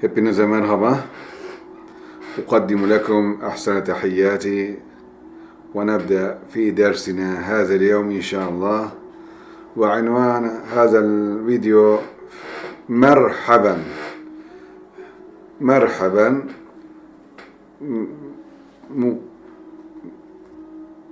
Hepinize merhaba. أقدم لكم أحسن تحياتي ونبدأ في درسنا هذا اليوم إن شاء الله. وعنوان هذا الفيديو مرحبا. مرحبا.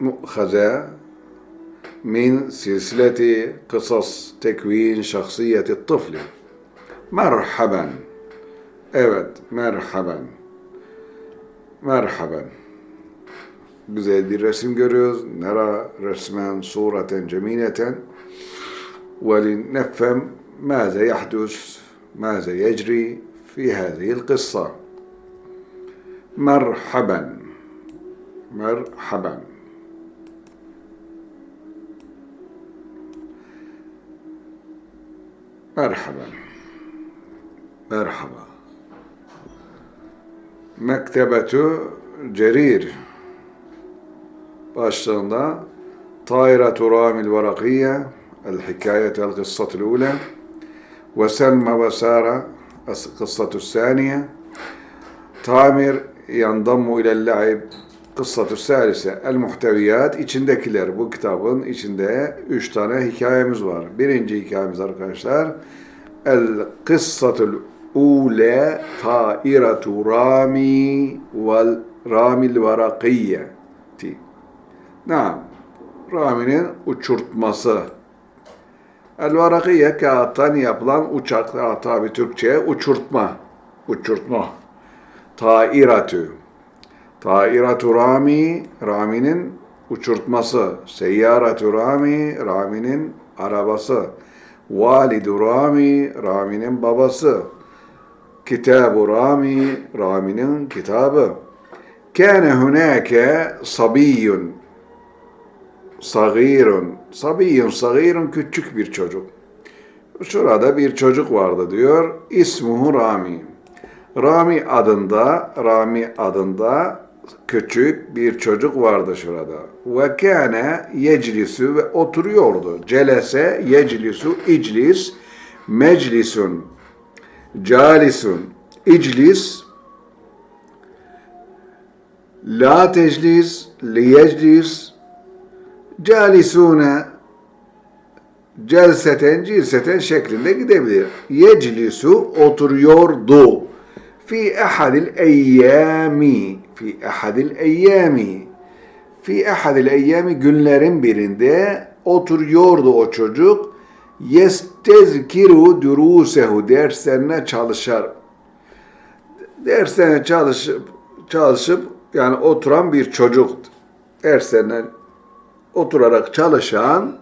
مؤخذة من سلسلة قصص تكوين شخصية الطفل. مرحبا Evet, merhaben. Merhaben. Güzel bir resim görüyoruz. Nara resmen sureten cemileten. ولنفهم ماذا يحدث ماذا يجري في هذه القصة مرحبا مرحبا مرحبا Merhaba. Mektebetu Cerir başlığında Tayratu Ramil Varakiye El Hikayet El Kıssatul Ula ve Selma ve Sara Kıssatul Saniye Tamir Yandammu İlel La'ib Kıssatul Salise El Muhteviyat içindekiler bu kitabın içinde üç tane hikayemiz var. Birinci hikayemiz arkadaşlar El Kıssatul Ule tairatu rami vel ramil varakiyeti. Naam. Raminin uçurtması. El varakiye kağıttan yapılan uçak, tabi Türkçe uçurtma. Uçurtma. Tairatu. Tairatu rami, raminin uçurtması. Seyyaratu rami, raminin arabası. Validu rami, raminin babası. Kitab-ı Rami, Rami'nin kitabı. Kâne hunâke sabiyyun, sagîrun, sabiyyun, sagîrun küçük bir çocuk. Şurada bir çocuk vardı diyor. İsmuhu Rami. Rami adında, Rami adında küçük bir çocuk vardı şurada. Ve kâne yeclisu ve oturuyordu. Celese, yeclisu, iclis, meclisun, calisun, iclis, la teclis, liyeclis, calisune, celseten, cilseten şeklinde gidebilir. Yeclisu oturuyordu. Fi ahadil eyyami, fi ahadil eyyami, fi ahadil eyyami günlerin birinde oturuyordu o çocuk yestezkiru durusehu derslerine çalışar. Derslerine çalışıp çalışıp yani oturan bir çocuk derslerine oturarak çalışan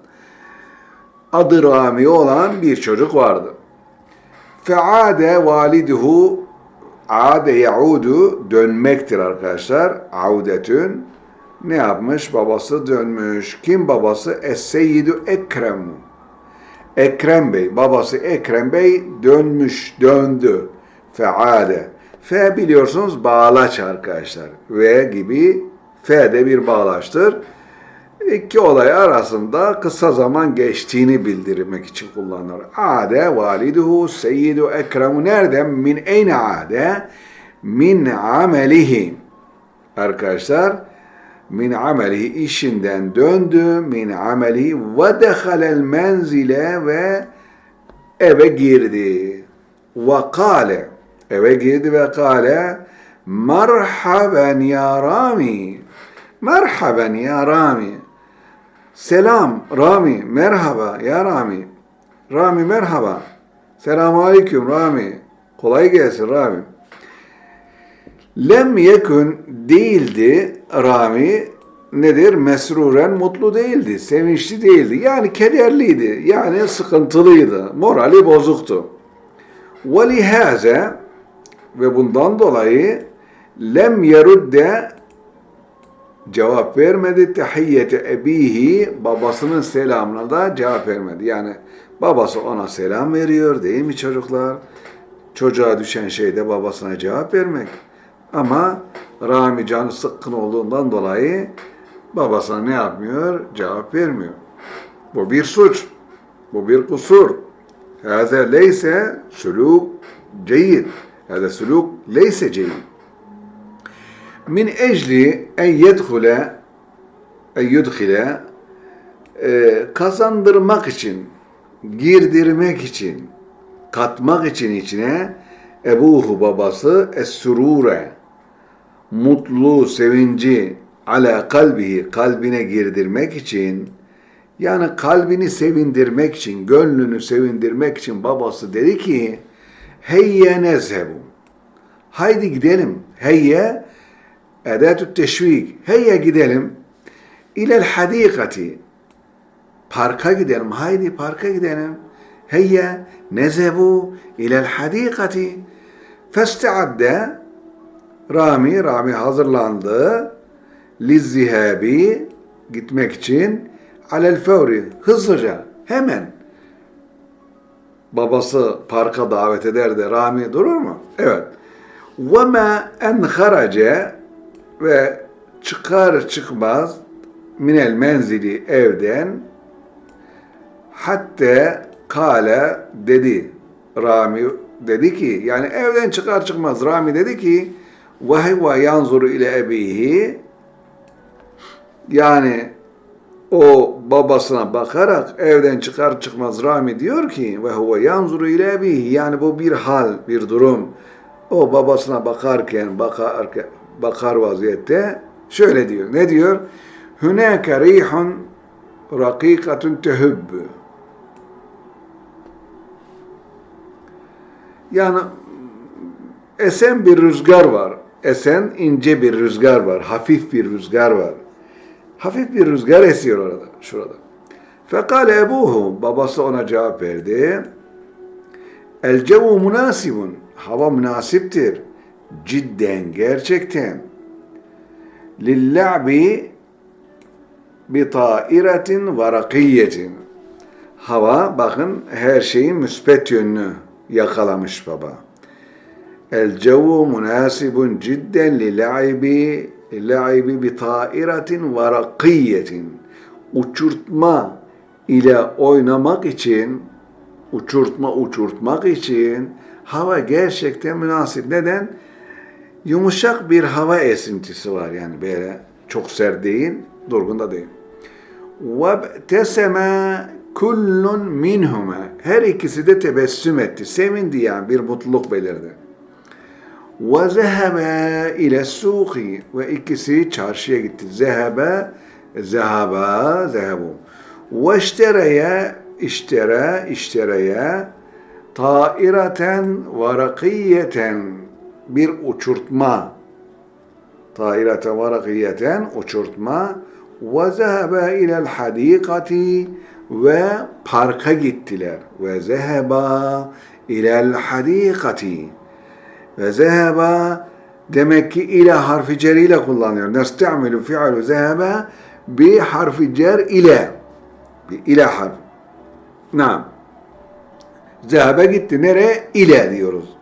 adı Rami olan bir çocuk vardı. Feade validuhu ade yaudu dönmektir arkadaşlar. Audetün ne yapmış? Babası dönmüş. Kim babası? Es-Seyyidu Ekrem. Ekrem Bey, babası Ekrem Bey dönmüş, döndü. Feade. Fe biliyorsunuz bağlaç arkadaşlar. Ve gibi fe de bir bağlaçtır. İki olay arasında kısa zaman geçtiğini bildirmek için kullanılır. Ade validuhu seyyidu ekremu nereden? Min eyne ade? Min amelihi. Arkadaşlar min amelihi işinden döndü min amelihi ve dehalel menzile ve eve girdi. Ve kale eve girdi ve kale merhaben ya Rami merhaben ya Rami. Selam Rami merhaba ya Rami. Rami merhaba. Selamu aleyküm Rami. Kolay gelsin Rami Lem yekun değildi Rami nedir? Mesruren mutlu değildi, sevinçli değildi. Yani kederliydi, yani sıkıntılıydı, morali bozuktu. Ve lihaze ve bundan dolayı lem yerudde cevap vermedi. Tehiyyete ebihi babasının selamına da cevap vermedi. Yani babası ona selam veriyor değil mi çocuklar? Çocuğa düşen şey de babasına cevap vermek. Ama Rami canı sıkkın olduğundan dolayı babasına ne yapmıyor? Cevap vermiyor. Bu bir suç. Bu bir kusur. Hâze leyse sülûk ceyid. Hâze sülûk leyse ceyid. Min ecli en yedhule en yudhile e, kazandırmak için, girdirmek için, katmak için içine ebuhu babası es-sürure mutlu, sevinci ala kalbihi kalbine girdirmek için yani kalbini sevindirmek için, gönlünü sevindirmek için babası dedi ki heyye nezhebu. Haydi gidelim. Heyye edatü teşvik. Heyye gidelim. İlel hadikati. Parka gidelim. Haydi parka gidelim. Heyye nezhebu ilel hadikati. Festeadde Rami, Rami hazırlandı. Lizzihabi gitmek için alel fevri hızlıca hemen babası parka davet eder de Rami durur mu? Evet. Ve ma en harace ve çıkar çıkmaz minel menzili evden hatta kale dedi Rami dedi ki yani evden çıkar çıkmaz Rami dedi ki ve huve yanzuru ile ebihi yani o babasına bakarak evden çıkar çıkmaz Rami diyor ki ve huve yanzuru ile ebihi yani bu bir hal, bir durum. O babasına bakarken, bakar, bakar vaziyette şöyle diyor. Ne diyor? Hünâke rihun rakikatun tehübbü. Yani esen bir rüzgar var. Esen ince bir rüzgar var. Hafif bir rüzgar var. Hafif bir rüzgar esiyor orada, şurada. Fekale ebuhu, babası ona cevap verdi. El cevu münasibun, hava münasiptir. Cidden, gerçekten. Lilla'bi bi tairetin varakiyetin. Hava, bakın her şeyin müspet yönünü yakalamış baba. Cidden lil'aibi laibi bi tairatin ve rakiyetin uçurtma ile oynamak için uçurtma uçurtmak için hava gerçekten münasip. Neden? Yumuşak bir hava esintisi var yani böyle çok sert değil, durgun da değil. Teseme kullun minhuma her ikisi de tebessüm etti. Sevindi yani bir mutluluk belirdi. Ve zehebe ile suki ve ikisi çarşıya gitti. Zehebe, zehaba, zehebu. Ve iştereye, iştere, iştereye taireten ve bir uçurtma. Taireten ve uçurtma. Ve zehebe ilel hadikati ve parka gittiler. Ve zeheba ilel hadikati. Ve zeheba demek ki ile harfi cer ile kullanıyor. Nesta'milu fi'lu zeheba bi harfi cer ile. Bi ile harf. Naam. Zehebe gitti. Nereye? İle diyoruz.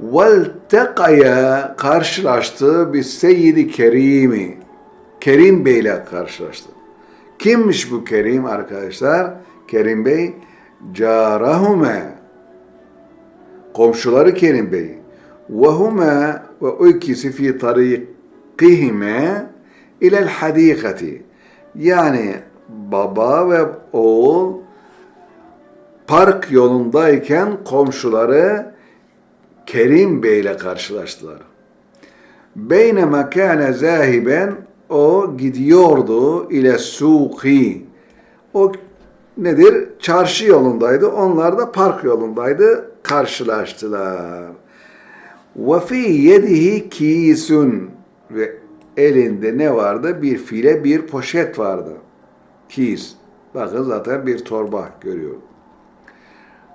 Veltekaya karşılaştı bir seyyidi kerimi. Kerim Bey ile karşılaştı. Kimmiş bu Kerim arkadaşlar? Kerim Bey carahume komşuları Kerim Bey ve huma ve o ikisi fi tarikihime ilel hadikati yani baba ve oğul park yolundayken komşuları Kerim Bey ile karşılaştılar. Beynema kâne zahiben o gidiyordu ile suki. O nedir? Çarşı yolundaydı. Onlar da park yolundaydı karşılaştılar. Fi yedihi kisun ve elinde ne vardı? Bir file, bir poşet vardı. Kis. Bakın zaten bir torba görüyorum.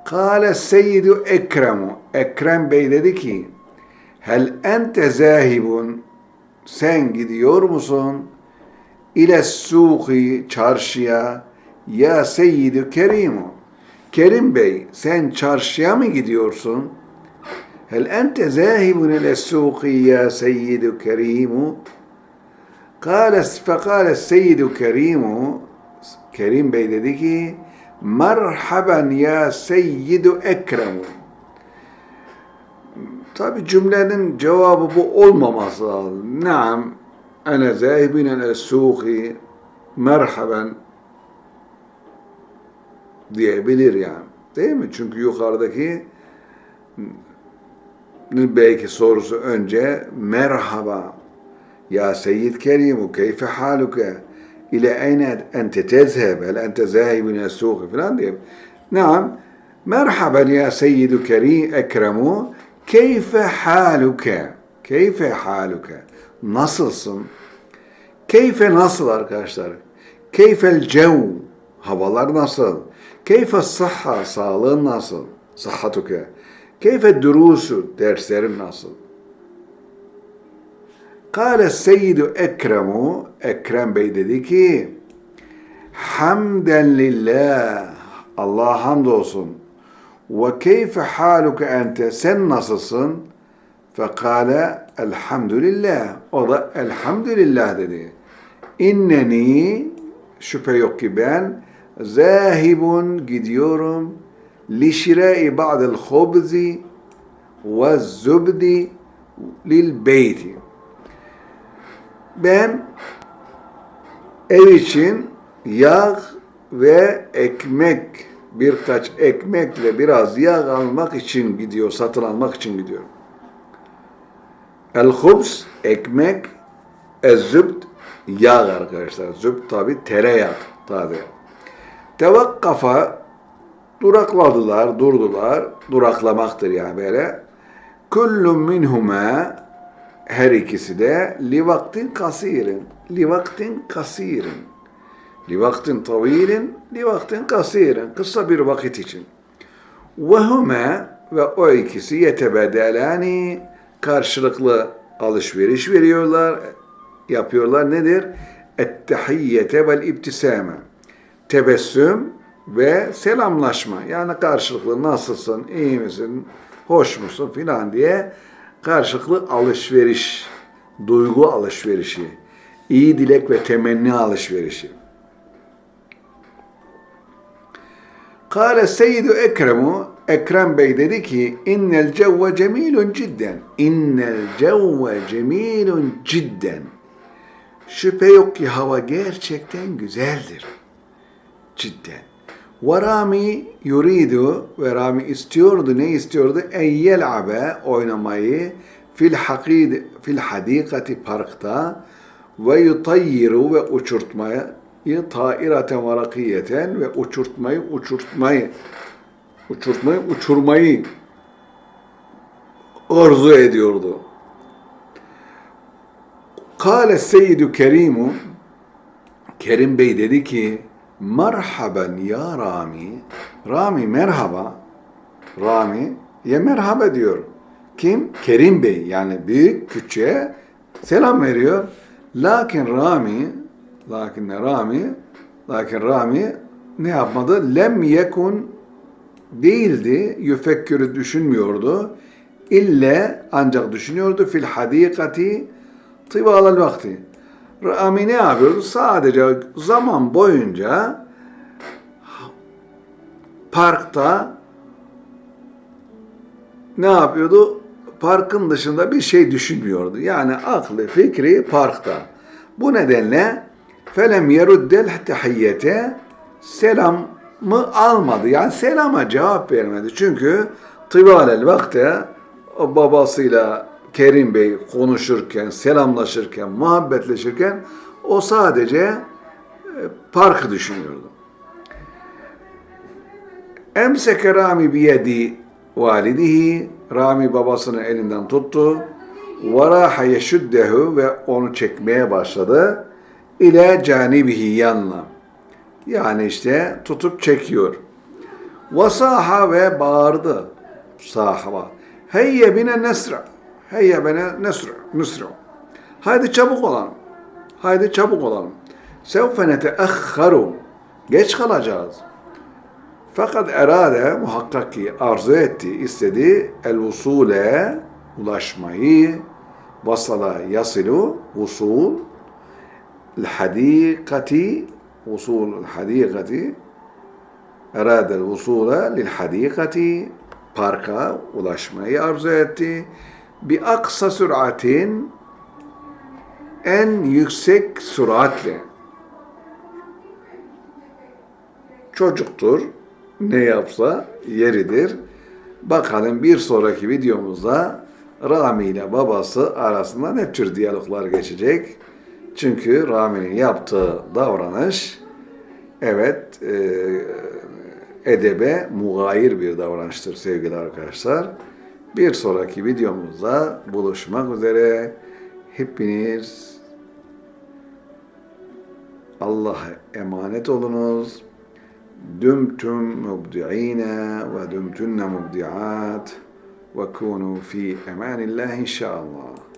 Kale seyyidu Ekremu. Ekrem Bey dedi ki, Hel ente zahibun, sen gidiyor musun? İle suki, çarşıya, ya seyyidu kerimu. Kerim Bey sen çarşıya mı gidiyorsun? Hel ente zahibun ile suqi ya seyyidu kerimu? Kâle fekâle seyyidu kerimu Kerim Bey dedi ki Merhaben ya seyyidu ekremu. Tabi cümlenin cevabı bu olmaması lazım. Naam, ene zahibin ele suhi, merhaben diyebilir yani. Değil mi? Çünkü yukarıdaki belki sorusu önce merhaba ya seyyid kerimu keyfe haluke ile eyne ente tezheb hel ente zahibun el suhi falan diye. Naam merhaben ya seyyidu kerim ekremu keyfe haluke keyfe haluke nasılsın? Keyfe nasıl arkadaşlar? Keyfel cev havalar nasıl? Keyfe sıhha sağlığın nasıl? Sıhhatuke. Keyfe durusu derslerin nasıl? Kale seyyidu ekremu Ekrem Bey dedi ki Hamden lillah Allah hamdolsun ve keyfe haluke ente sen nasılsın? Fekale elhamdülillah. O da elhamdülillah dedi. İnneni şüphe yok ki ben zahibun gidiyorum li şirai ba'del hubzi ve zubdi lil beyti. Ben ev için yağ ve ekmek birkaç ekmekle biraz yağ almak için gidiyor, satın almak için gidiyorum. El-hubs ekmek, ez-zübd yağ arkadaşlar. Zübd tabi tereyağı tabi. Tevakkafa durakladılar, durdular. Duraklamaktır yani böyle. Kullun minhuma her ikisi de li vaktin kasirin. Li vaktin kasirin. Li vaktin tavilin, li vaktin kasirin. Kısa bir vakit için. Ve huma ve o ikisi yetebedelani karşılıklı alışveriş veriyorlar, yapıyorlar. Nedir? Ettehiyyete vel ibtisame. Tebessüm ve selamlaşma. Yani karşılıklı nasılsın, iyi misin, hoş musun filan diye karşılıklı alışveriş, duygu alışverişi, iyi dilek ve temenni alışverişi. Kale Seyyidu Ekremu Ekrem Bey dedi ki innel cevve cemilun cidden. İnnel cevve cemilun cidden. Şüphe yok ki hava gerçekten güzeldir. Cidden. Ve Rami yuridu ve Rami istiyordu ne istiyordu? En yel'abe oynamayı fil hakid fil hadikati parkta ve yutayyiru ve uçurtmayı tairaten varakiyeten ve uçurtmayı uçurtmayı uçurtmayı uçurmayı arzu ediyordu. Kale Seyyidü Kerimu Kerim Bey dedi ki Merhaben ya Rami Rami merhaba Rami ya merhaba diyor. Kim? Kerim Bey yani büyük küçüğe selam veriyor. Lakin Rami lakin Rami lakin Rami ne yapmadı? Lem yekun değildi. Yüfekkürü düşünmüyordu. İlle ancak düşünüyordu fil hadikati tıbalal vakti. Rami ne yapıyordu? Sadece zaman boyunca parkta ne yapıyordu? Parkın dışında bir şey düşünmüyordu. Yani aklı, fikri parkta. Bu nedenle felem yeruddel tehiyyete selam mı almadı. Yani selama cevap vermedi. Çünkü tıbalel vakte babasıyla Kerim Bey konuşurken, selamlaşırken, muhabbetleşirken o sadece e, parkı düşünüyordu. Emseke Rami biyedi validihi Rami babasının elinden tuttu. Varaha yeşuddehu ve onu çekmeye başladı. İle canibihi yanına. Yani işte tutup çekiyor. Vasaha ve bağırdı. Sahaba. Heyye bine nesra. Heyye bine nesra. Nesra. Haydi çabuk olalım. Haydi çabuk olalım. Sevfe neteahharu. Geç kalacağız. Fakat erade muhakkak ki arzu etti, istedi el usule ulaşmayı vasala yasilu usul el hadikati usul hadikati eradel vusula lil hadikati parka ulaşmayı arzu etti. Bi aksa süratin en yüksek süratle. Çocuktur. Ne yapsa yeridir. Bakalım bir sonraki videomuzda Rami ile babası arasında ne tür diyaloglar geçecek? Çünkü Rami'nin yaptığı davranış evet e, edebe mugayir bir davranıştır sevgili arkadaşlar. Bir sonraki videomuzda buluşmak üzere. Hepiniz Allah'a emanet olunuz. Dümtüm mubdi'ine ve dümtünne mubdi'at ve kunu fi emanillah inşallah.